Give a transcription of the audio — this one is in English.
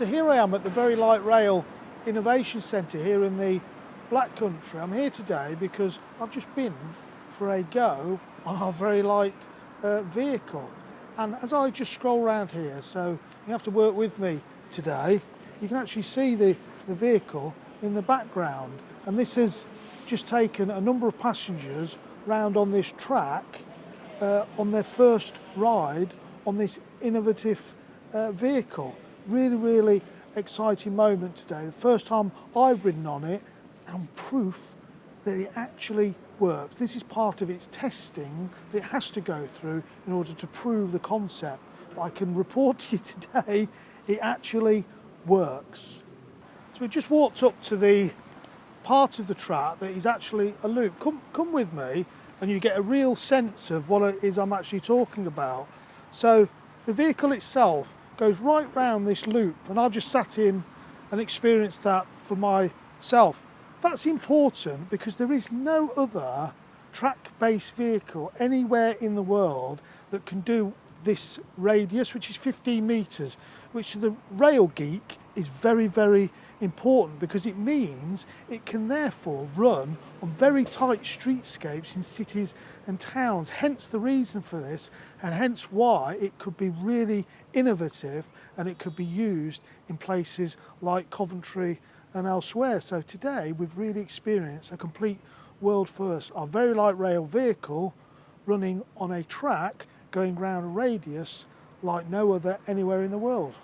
So here I am at the Very Light Rail Innovation Centre here in the Black Country. I'm here today because I've just been for a go on our Very Light uh, vehicle. And as I just scroll around here, so you have to work with me today, you can actually see the, the vehicle in the background. And this has just taken a number of passengers round on this track uh, on their first ride on this innovative uh, vehicle. Really, really exciting moment today. The first time I've ridden on it and proof that it actually works. This is part of its testing that it has to go through in order to prove the concept. But I can report to you today it actually works. So we just walked up to the part of the track that is actually a loop. Come, come with me and you get a real sense of what it is I'm actually talking about. So the vehicle itself goes right round this loop and I've just sat in and experienced that for myself. That's important because there is no other track-based vehicle anywhere in the world that can do this radius, which is 15 metres, which the rail geek is very, very important because it means it can therefore run on very tight streetscapes in cities and towns. Hence the reason for this and hence why it could be really innovative and it could be used in places like Coventry and elsewhere. So today we've really experienced a complete world first. Our very light rail vehicle running on a track going round a radius like no other anywhere in the world.